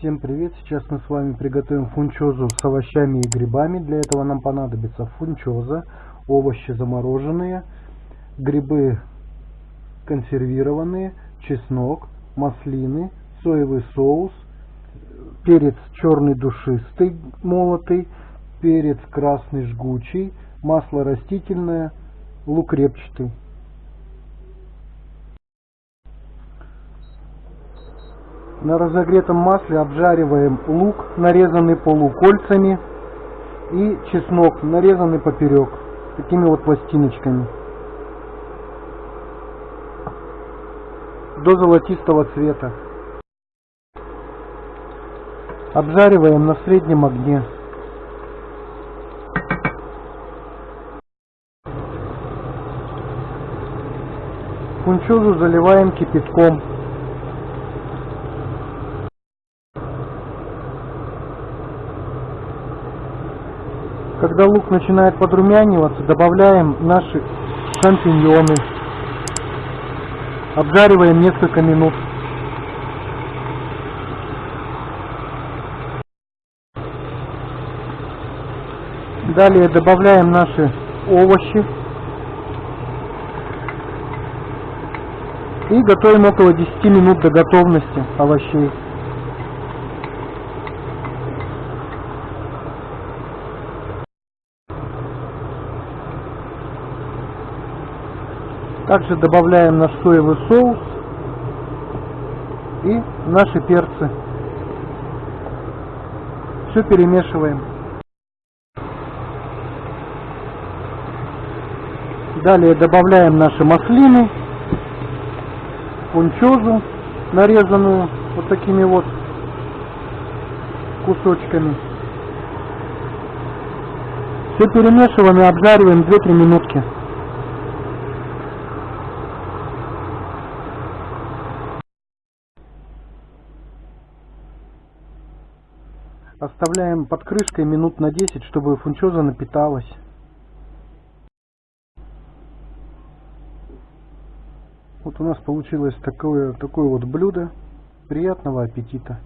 Всем привет! Сейчас мы с вами приготовим фунчозу с овощами и грибами. Для этого нам понадобится фунчоза, овощи замороженные, грибы консервированные, чеснок, маслины, соевый соус, перец черный душистый молотый, перец красный жгучий, масло растительное, лук репчатый. На разогретом масле обжариваем лук, нарезанный полукольцами, и чеснок, нарезанный поперек, такими вот пластиночками. До золотистого цвета. Обжариваем на среднем огне. Фунчозу заливаем кипятком. Когда лук начинает подрумяниваться, добавляем наши шампиньоны. Обжариваем несколько минут. Далее добавляем наши овощи. И готовим около 10 минут до готовности овощей. Также добавляем наш соевый соус и наши перцы. Все перемешиваем. Далее добавляем наши маслины, пунчозу, нарезанную вот такими вот кусочками. Все перемешиваем и обжариваем 2-3 минутки. Оставляем под крышкой минут на 10, чтобы фунчоза напиталась. Вот у нас получилось такое, такое вот блюдо. Приятного аппетита!